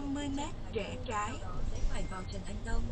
50 mét rẽ trái. Phải vào Trần Anh Tông.